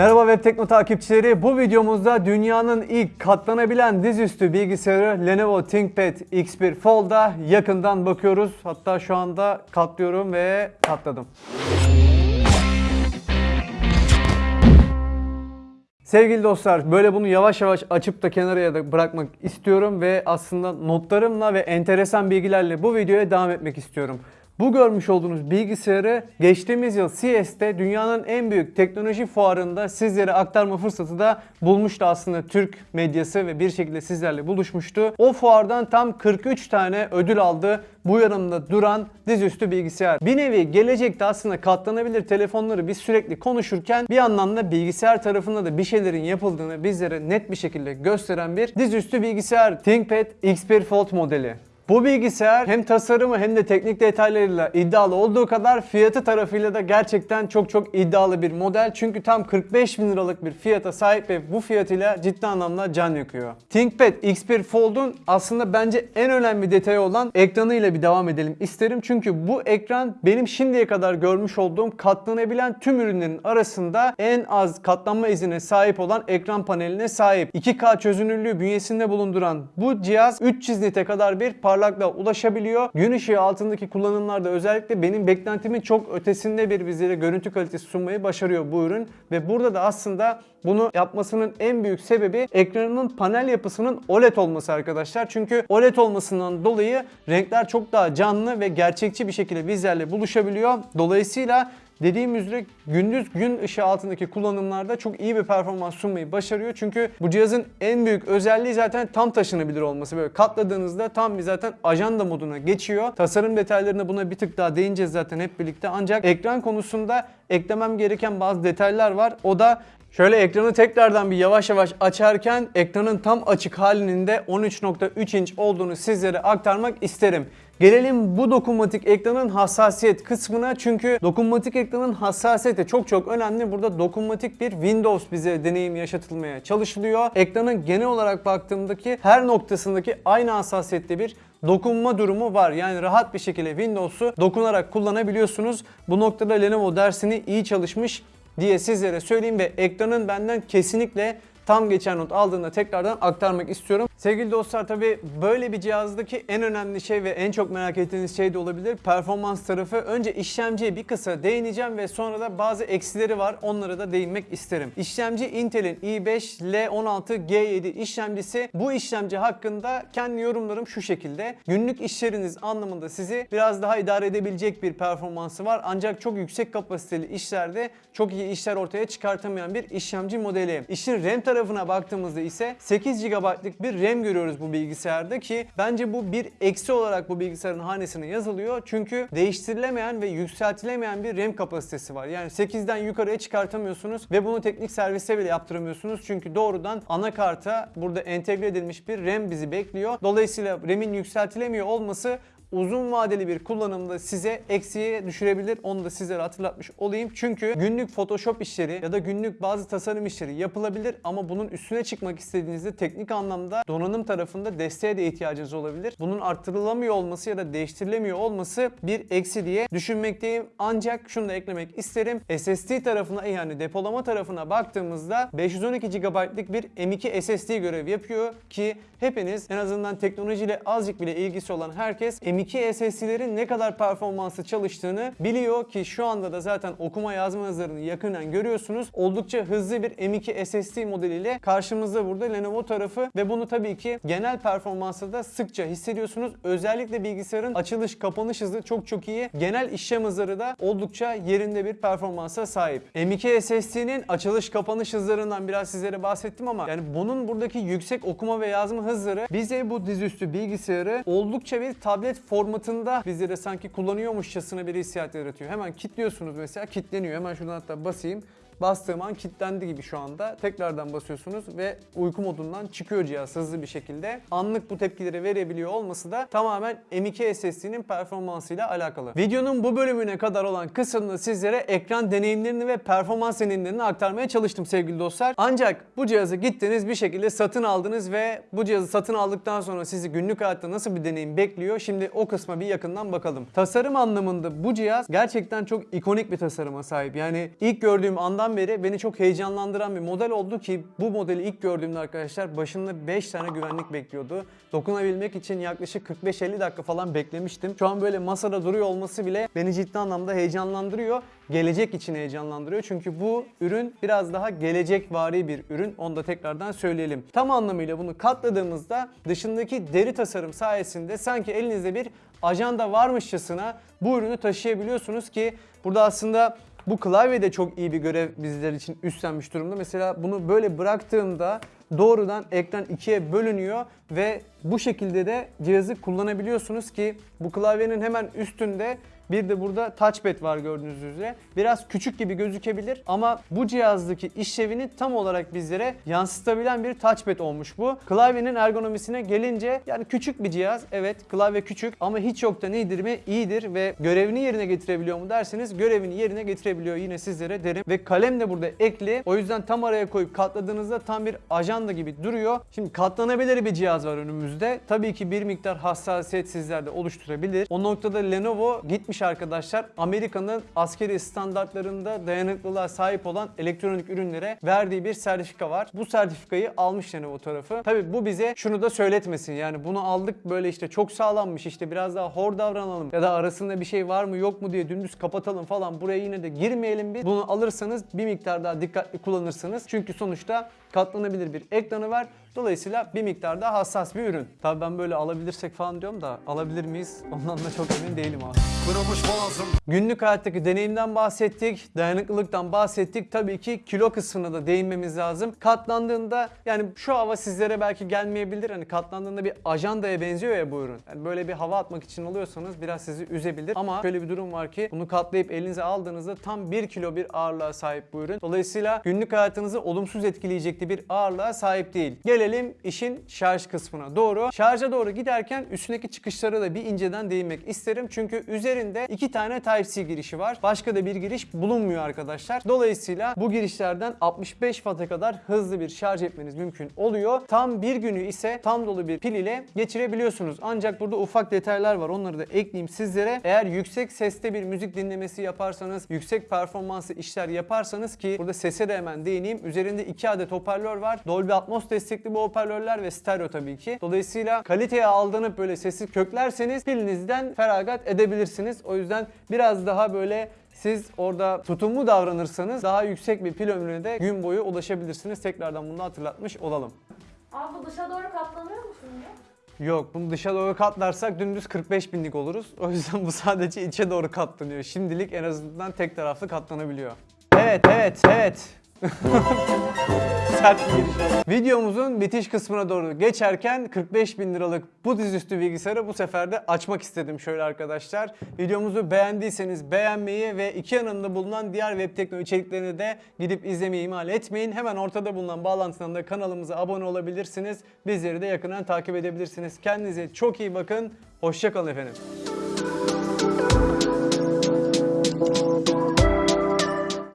Merhaba Web Tekno takipçileri. Bu videomuzda dünyanın ilk katlanabilen dizüstü bilgisayarı Lenovo ThinkPad X1 Fold'a yakından bakıyoruz. Hatta şu anda katlıyorum ve katladım. Sevgili dostlar böyle bunu yavaş yavaş açıp da kenara ya da bırakmak istiyorum ve aslında notlarımla ve enteresan bilgilerle bu videoya devam etmek istiyorum. Bu görmüş olduğunuz bilgisayarı geçtiğimiz yıl CES'te dünyanın en büyük teknoloji fuarında sizlere aktarma fırsatı da bulmuştu aslında Türk medyası ve bir şekilde sizlerle buluşmuştu. O fuardan tam 43 tane ödül aldı bu yanımda duran dizüstü bilgisayar. Bir nevi gelecekte aslında katlanabilir telefonları biz sürekli konuşurken bir yandan da bilgisayar tarafında da bir şeylerin yapıldığını bizlere net bir şekilde gösteren bir dizüstü bilgisayar ThinkPad X1 Fold modeli. Bu bilgisayar hem tasarımı hem de teknik detaylarıyla iddialı olduğu kadar fiyatı tarafıyla da gerçekten çok çok iddialı bir model. Çünkü tam 45 bin liralık bir fiyata sahip ve bu fiyatıyla ciddi anlamda can yakıyor. ThinkPad X1 Fold'un aslında bence en önemli detayı olan ekranıyla bir devam edelim isterim. Çünkü bu ekran benim şimdiye kadar görmüş olduğum katlanabilen tüm ürünlerin arasında en az katlanma izine sahip olan ekran paneline sahip. 2K çözünürlüğü bünyesinde bulunduran bu cihaz 300 nite kadar bir parlaklığa ulaşabiliyor. Gün ışığı altındaki kullanımlarda özellikle benim beklentimin çok ötesinde bir bizlere görüntü kalitesi sunmayı başarıyor bu ürün. Ve burada da aslında bunu yapmasının en büyük sebebi ekranının panel yapısının OLED olması arkadaşlar. Çünkü OLED olmasından dolayı renkler çok daha canlı ve gerçekçi bir şekilde bizlerle buluşabiliyor. Dolayısıyla Dediğim üzere gündüz gün ışığı altındaki kullanımlarda çok iyi bir performans sunmayı başarıyor. Çünkü bu cihazın en büyük özelliği zaten tam taşınabilir olması. Böyle katladığınızda tam bir zaten ajanda moduna geçiyor. Tasarım detaylarına buna bir tık daha değineceğiz zaten hep birlikte. Ancak ekran konusunda eklemem gereken bazı detaylar var. O da Şöyle ekranı tekrardan bir yavaş yavaş açarken ekranın tam açık halinin de 13.3 inç olduğunu sizlere aktarmak isterim. Gelelim bu dokunmatik ekranın hassasiyet kısmına çünkü dokunmatik ekranın hassasiyeti çok çok önemli. Burada dokunmatik bir Windows bize deneyim yaşatılmaya çalışılıyor. Ekranın genel olarak baktığımdaki her noktasındaki aynı hassasiyette bir dokunma durumu var. Yani rahat bir şekilde Windows'u dokunarak kullanabiliyorsunuz. Bu noktada Lenovo dersini iyi çalışmış diye sizlere söyleyeyim ve ekranın benden kesinlikle tam geçen not aldığında tekrardan aktarmak istiyorum. Sevgili dostlar tabi böyle bir cihazdaki en önemli şey ve en çok merak ettiğiniz şey de olabilir. Performans tarafı. Önce işlemciye bir kısa değineceğim ve sonra da bazı eksileri var. Onlara da değinmek isterim. İşlemci Intel'in i5 L16 G7 işlemcisi. Bu işlemci hakkında kendi yorumlarım şu şekilde. Günlük işleriniz anlamında sizi biraz daha idare edebilecek bir performansı var. Ancak çok yüksek kapasiteli işlerde çok iyi işler ortaya çıkartamayan bir işlemci modeli. İşin RAM tarafına baktığımızda ise 8 GB'lık bir RAM görüyoruz bu bilgisayarda ki bence bu bir eksi olarak bu bilgisayarın hanesine yazılıyor. Çünkü değiştirilemeyen ve yükseltilemeyen bir RAM kapasitesi var. Yani 8'den yukarıya çıkartamıyorsunuz ve bunu teknik servise bile yaptıramıyorsunuz. Çünkü doğrudan anakarta burada entegre edilmiş bir RAM bizi bekliyor. Dolayısıyla RAM'in yükseltilemiyor olması uzun vadeli bir kullanımda size eksiye düşürebilir. Onu da sizlere hatırlatmış olayım. Çünkü günlük Photoshop işleri ya da günlük bazı tasarım işleri yapılabilir ama bunun üstüne çıkmak istediğinizde teknik anlamda donanım tarafında desteğe de ihtiyacınız olabilir. Bunun arttırılamıyor olması ya da değiştirilemiyor olması bir eksi diye düşünmekteyim. Ancak şunu da eklemek isterim. SSD tarafına yani depolama tarafına baktığımızda 512 GB'lık bir M2 SSD görev yapıyor ki hepiniz en azından teknolojiyle azıcık bile ilgisi olan herkes M2 SSD'lerin ne kadar performanslı çalıştığını biliyor ki şu anda da zaten okuma yazma hızlarını yakından görüyorsunuz. Oldukça hızlı bir M2 SSD modeliyle karşımızda burada Lenovo tarafı ve bunu tabii ki genel performansta da sıkça hissediyorsunuz. Özellikle bilgisayarın açılış kapanış hızı çok çok iyi. Genel işlem hızları da oldukça yerinde bir performansa sahip. M2 SSD'nin açılış kapanış hızlarından biraz sizlere bahsettim ama yani bunun buradaki yüksek okuma ve yazma hızları bize bu dizüstü bilgisayarı oldukça bir tablet formatında bizlere sanki kullanıyormuşçasına bir hissiyat yaratıyor. Hemen kilitliyorsunuz mesela kilitleniyor. Hemen şuradan hatta basayım bastığım an kilitlendi gibi şu anda. Tekrardan basıyorsunuz ve uyku modundan çıkıyor cihaz hızlı bir şekilde. Anlık bu tepkileri verebiliyor olması da tamamen M2 SSD'nin performansıyla alakalı. Videonun bu bölümüne kadar olan kısmında sizlere ekran deneyimlerini ve performans deneyimlerini aktarmaya çalıştım sevgili dostlar. Ancak bu cihazı gittiniz bir şekilde satın aldınız ve bu cihazı satın aldıktan sonra sizi günlük hayatta nasıl bir deneyim bekliyor? Şimdi o kısma bir yakından bakalım. Tasarım anlamında bu cihaz gerçekten çok ikonik bir tasarıma sahip. Yani ilk gördüğüm andan beri beni çok heyecanlandıran bir model oldu ki bu modeli ilk gördüğümde arkadaşlar başında 5 tane güvenlik bekliyordu. Dokunabilmek için yaklaşık 45-50 dakika falan beklemiştim. Şu an böyle masada duruyor olması bile beni ciddi anlamda heyecanlandırıyor. Gelecek için heyecanlandırıyor. Çünkü bu ürün biraz daha gelecek vari bir ürün. Onu da tekrardan söyleyelim. Tam anlamıyla bunu katladığımızda dışındaki deri tasarım sayesinde sanki elinizde bir ajanda varmışçasına bu ürünü taşıyabiliyorsunuz ki burada aslında bu klavye de çok iyi bir görev bizler için üstlenmiş durumda. Mesela bunu böyle bıraktığımda doğrudan ekran ikiye bölünüyor ve bu şekilde de cihazı kullanabiliyorsunuz ki bu klavyenin hemen üstünde bir de burada touchpad var gördüğünüz üzere. Biraz küçük gibi gözükebilir ama bu cihazdaki işlevini tam olarak bizlere yansıtabilen bir touchpad olmuş bu. Klavyenin ergonomisine gelince yani küçük bir cihaz. Evet klavye küçük ama hiç yoktan iyidir mi? İyidir ve görevini yerine getirebiliyor mu derseniz görevini yerine getirebiliyor yine sizlere derim. Ve kalem de burada ekli. O yüzden tam araya koyup katladığınızda tam bir ajanda gibi duruyor. Şimdi katlanabilir bir cihaz var önümüzde. Tabii ki bir miktar hassasiyet sizlerde oluşturabilir. O noktada Lenovo gitmiş arkadaşlar Amerika'nın askeri standartlarında dayanıklılığa sahip olan elektronik ürünlere verdiği bir sertifika var. Bu sertifikayı almış Lenovo tarafı. Tabii bu bize şunu da söyletmesin. Yani bunu aldık böyle işte çok sağlammış işte biraz daha hor davranalım ya da arasında bir şey var mı yok mu diye dümdüz kapatalım falan buraya yine de girmeyelim biz. Bunu alırsanız bir miktar daha dikkatli kullanırsınız. Çünkü sonuçta katlanabilir bir ekranı var. Dolayısıyla bir miktar daha hassas bir ürün. Tabii ben böyle alabilirsek falan diyorum da alabilir miyiz? Ondan da çok emin değilim abi. Kırılmış boğazım Günlük hayattaki deneyimden bahsettik, dayanıklılıktan bahsettik. Tabii ki kilo kısmına da değinmemiz lazım. Katlandığında yani şu hava sizlere belki gelmeyebilir. Hani katlandığında bir ajandaya benziyor ya bu ürün. Yani böyle bir hava atmak için alıyorsanız biraz sizi üzebilir. Ama şöyle bir durum var ki bunu katlayıp elinize aldığınızda tam 1 kilo bir ağırlığa sahip bu ürün. Dolayısıyla günlük hayatınızı olumsuz etkileyecekli bir ağırlığa sahip değil. Gelelim işin şarj kısmına doğru. Şarja doğru giderken üstündeki çıkışlara da bir inceden değinmek isterim. Çünkü üzerinde iki tane Type-C girişi var. Başka da bir giriş bulunmuyor arkadaşlar. Dolayısıyla bu girişlerden 65 Watt'a kadar hızlı bir şarj etmeniz mümkün oluyor. Tam bir günü ise tam dolu bir pil ile geçirebiliyorsunuz. Ancak burada ufak detaylar var. Onları da ekleyeyim sizlere. Eğer yüksek seste bir müzik dinlemesi yaparsanız, yüksek performanslı işler yaparsanız ki burada sese de hemen değineyim. Üzerinde iki adet hoparlör var. Dolby Atmos destekli bu hoparlörler ve stereo tabii ki. Dolayısıyla kaliteye aldanıp böyle sesi köklerseniz pilinizden feragat edebilirsiniz. O yüzden biraz daha böyle siz orada tutumlu davranırsanız daha yüksek bir pil ömrüne de gün boyu ulaşabilirsiniz. Tekrardan bunu hatırlatmış olalım. Abi bu dışa doğru katlanıyor mu şimdi? Yok bunu dışa doğru katlarsak dümdüz 45 binlik oluruz. O yüzden bu sadece içe doğru katlanıyor. Şimdilik en azından tek taraflı katlanabiliyor. Evet evet evet. Sert bir giriş. Videomuzun bitiş kısmına doğru geçerken 45 bin liralık bu dizüstü bilgisayarı bu sefer de açmak istedim şöyle arkadaşlar. Videomuzu beğendiyseniz beğenmeyi ve iki yanında bulunan diğer web teknoloji içeriklerini de gidip izlemeyi ihmal etmeyin. Hemen ortada bulunan bağlantıdan da kanalımıza abone olabilirsiniz. Bizleri de yakından takip edebilirsiniz. Kendinize çok iyi bakın. Hoşçakalın efendim.